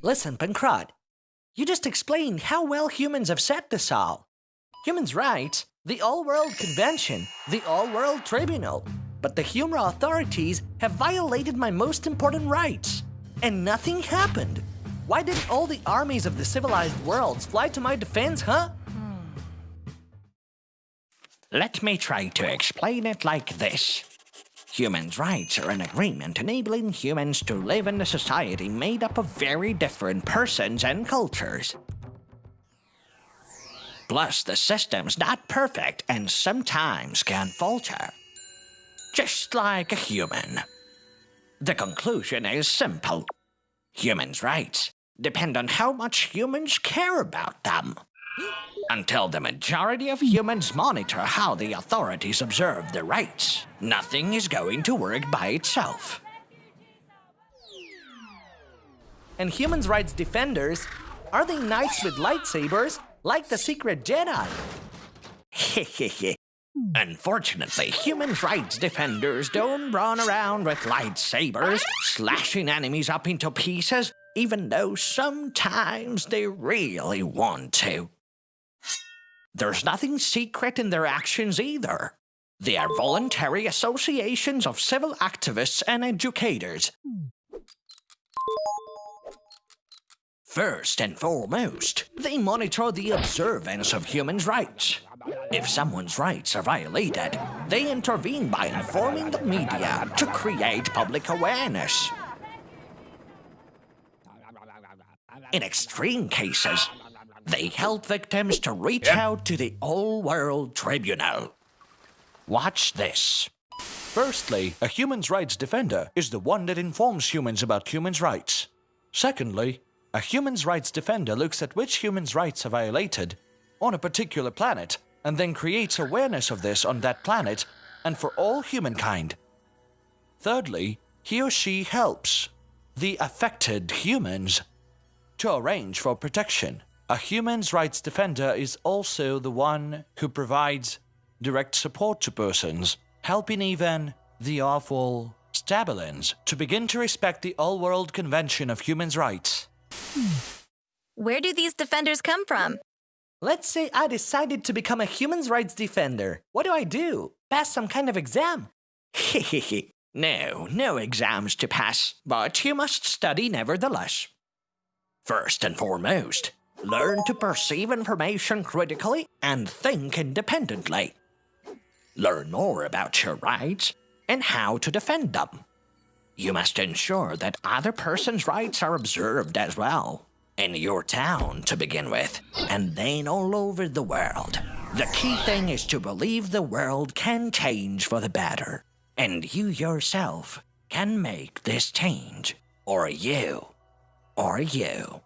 Listen, Pancrod. You just explained how well humans have set this all. Humans' rights, the All-World Convention, the All-World Tribunal. But the Humra authorities have violated my most important rights. And nothing happened. Why didn't all the armies of the civilized worlds fly to my defense, huh? Hmm. Let me try to explain it like this. Humans' rights are an agreement enabling humans to live in a society made up of very different persons and cultures. Plus, the system's not perfect and sometimes can falter. Just like a human. The conclusion is simple. Humans' rights depend on how much humans care about them. Until the majority of humans monitor how the authorities observe their rights, nothing is going to work by itself. And humans' rights defenders, are they knights with lightsabers like the secret Jedi? Hehehe. Unfortunately, humans' rights defenders don't run around with lightsabers, slashing enemies up into pieces, even though sometimes they really want to. There's nothing secret in their actions either. They are voluntary associations of civil activists and educators. First and foremost, they monitor the observance of humans' rights. If someone's rights are violated, they intervene by informing the media to create public awareness. In extreme cases, they help victims to reach yep. out to the all-world tribunal. Watch this. Firstly, a human's rights defender is the one that informs humans about humans' rights. Secondly, a human's rights defender looks at which humans' rights are violated on a particular planet and then creates awareness of this on that planet and for all humankind. Thirdly, he or she helps the affected humans to arrange for protection. A human's rights defender is also the one who provides direct support to persons, helping even the awful Stabalins to begin to respect the All-World Convention of Human Rights. Where do these defenders come from? Let's say I decided to become a human rights defender. What do I do? Pass some kind of exam? Hehehe. no, no exams to pass, but you must study nevertheless. First and foremost, Learn to perceive information critically and think independently. Learn more about your rights and how to defend them. You must ensure that other person's rights are observed as well. In your town, to begin with, and then all over the world. The key thing is to believe the world can change for the better. And you yourself can make this change. Or you. Or you.